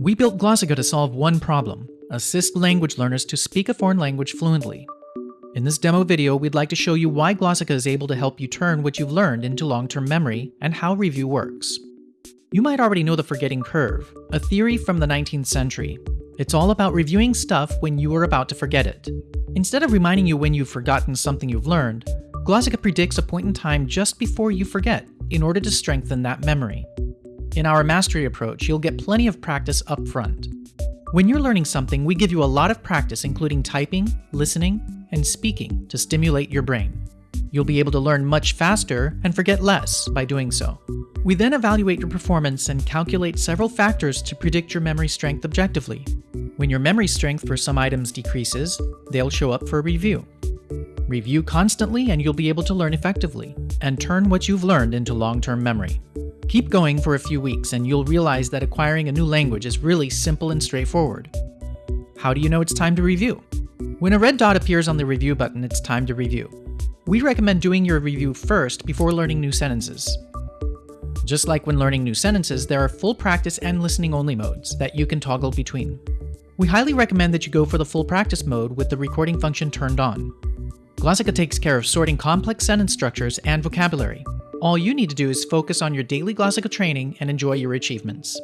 We built Glossika to solve one problem assist language learners to speak a foreign language fluently. In this demo video, we'd like to show you why Glossika is able to help you turn what you've learned into long term memory and how review works. You might already know the forgetting curve, a theory from the 19th century. It's all about reviewing stuff when you are about to forget it. Instead of reminding you when you've forgotten something you've learned, Glossika predicts a point in time just before you forget in order to strengthen that memory. In our mastery approach, you'll get plenty of practice up front. When you're learning something, we give you a lot of practice, including typing, listening, and speaking to stimulate your brain. You'll be able to learn much faster and forget less by doing so. We then evaluate your performance and calculate several factors to predict your memory strength objectively. When your memory strength for some items decreases, they'll show up for review. Review constantly and you'll be able to learn effectively, and turn what you've learned into long term memory. Keep going for a few weeks and you'll realize that acquiring a new language is really simple and straightforward. How do you know it's time to review? When a red dot appears on the review button, it's time to review. We recommend doing your review first before learning new sentences. Just like when learning new sentences, there are full practice and listening only modes that you can toggle between. We highly recommend that you go for the full practice mode with the recording function turned on. Glossika takes care of sorting complex sentence structures and vocabulary. All you need to do is focus on your daily Glossika training and enjoy your achievements.